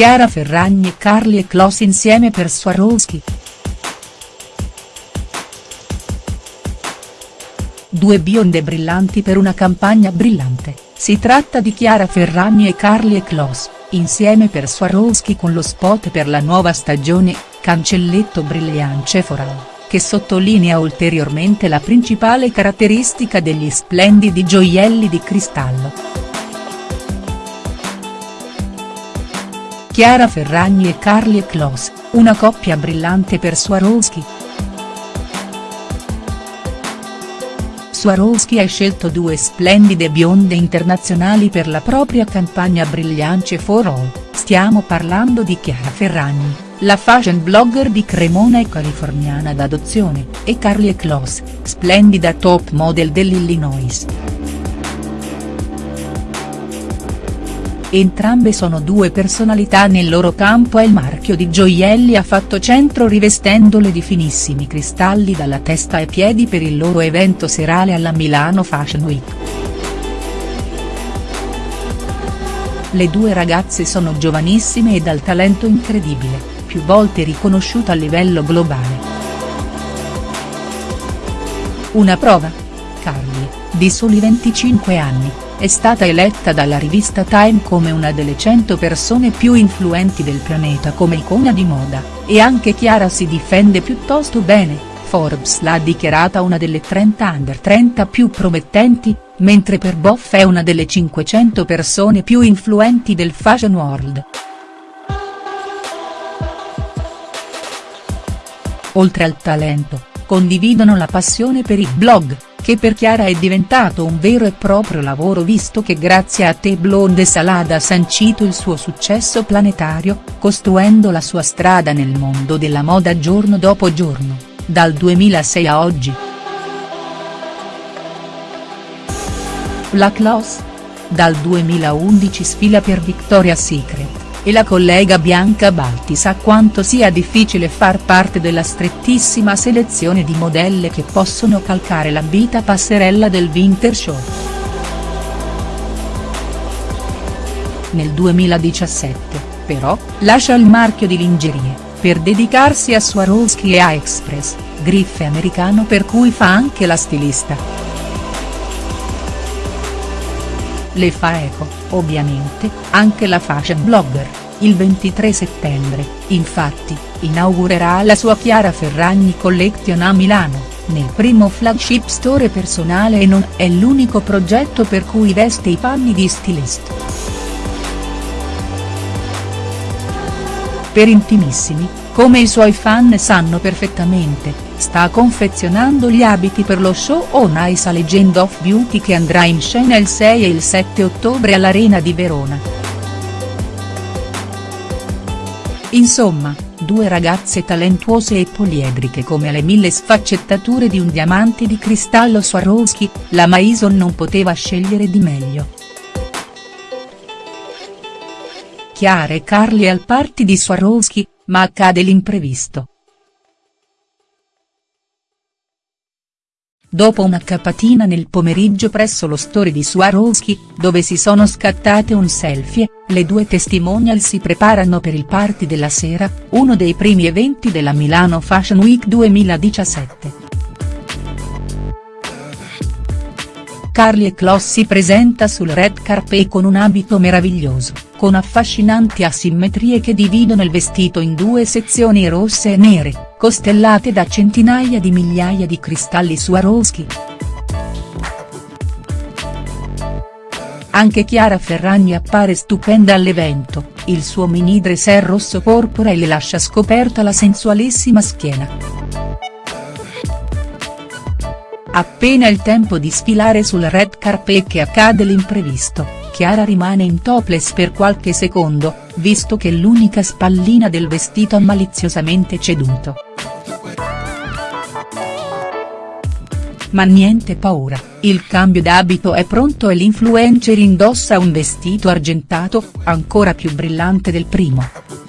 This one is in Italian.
Chiara Ferragni e Carly Kloss insieme per Swarovski. Due bionde brillanti per una campagna brillante, si tratta di Chiara Ferragni e Carly Kloss, insieme per Swarovski con lo spot per la nuova stagione, Cancelletto Brilliance Foral che sottolinea ulteriormente la principale caratteristica degli splendidi gioielli di cristallo. Chiara Ferragni e Carly Kloss, una coppia brillante per Swarovski. Swarovski ha scelto due splendide bionde internazionali per la propria campagna Brilliance for All, stiamo parlando di Chiara Ferragni la fashion blogger di Cremona e californiana d'adozione, e Carly Kloss, splendida top model dell'Illinois. Entrambe sono due personalità nel loro campo e il marchio di gioielli ha fatto centro rivestendole di finissimi cristalli dalla testa ai piedi per il loro evento serale alla Milano Fashion Week. Le due ragazze sono giovanissime e dal talento incredibile più volte riconosciuta a livello globale. Una prova? Carly, di soli 25 anni, è stata eletta dalla rivista Time come una delle 100 persone più influenti del pianeta come icona di moda, e anche Chiara si difende piuttosto bene, Forbes l'ha dichiarata una delle 30 under 30 più promettenti, mentre per Boff è una delle 500 persone più influenti del fashion world. oltre al talento, condividono la passione per il blog, che per Chiara è diventato un vero e proprio lavoro visto che grazie a Te Blonde Salada ha sancito il suo successo planetario, costruendo la sua strada nel mondo della moda giorno dopo giorno, dal 2006 a oggi. Black Loss? Dal 2011 sfila per Victoria's Secret e la collega Bianca Balti sa quanto sia difficile far parte della strettissima selezione di modelle che possono calcare la vita passerella del Winter Show. Nel 2017, però, lascia il marchio di lingerie, per dedicarsi a Swarovski e a Express, griffe americano per cui fa anche la stilista. Le fa eco, ovviamente, anche la fashion blogger, il 23 settembre, infatti, inaugurerà la sua Chiara Ferragni Collection a Milano, nel primo flagship store personale e non è l'unico progetto per cui veste i panni di stylist. Per intimissimi, come i suoi fan sanno perfettamente, sta confezionando gli abiti per lo show On Ice a Legend of Beauty che andrà in scena il 6 e il 7 ottobre all'Arena di Verona. Insomma, due ragazze talentuose e poliedriche come le mille sfaccettature di un diamante di cristallo Swarovski, la Maison non poteva scegliere di meglio. Chiara e Carly al party di Swarovski, ma accade l'imprevisto. Dopo una capatina nel pomeriggio presso lo store di Swarovski, dove si sono scattate un selfie, le due testimonial si preparano per il party della sera, uno dei primi eventi della Milano Fashion Week 2017. Carly Kloss si presenta sul red carpet con un abito meraviglioso, con affascinanti asimmetrie che dividono il vestito in due sezioni rosse e nere, costellate da centinaia di migliaia di cristalli Swarovski. Anche Chiara Ferragni appare stupenda all'evento, il suo mini dress è rosso porpora e le lascia scoperta la sensualissima schiena. Appena il tempo di sfilare sul red carpet che accade l'imprevisto, Chiara rimane in topless per qualche secondo, visto che l'unica spallina del vestito ha maliziosamente ceduto. Ma niente paura, il cambio d'abito è pronto e l'influencer indossa un vestito argentato, ancora più brillante del primo.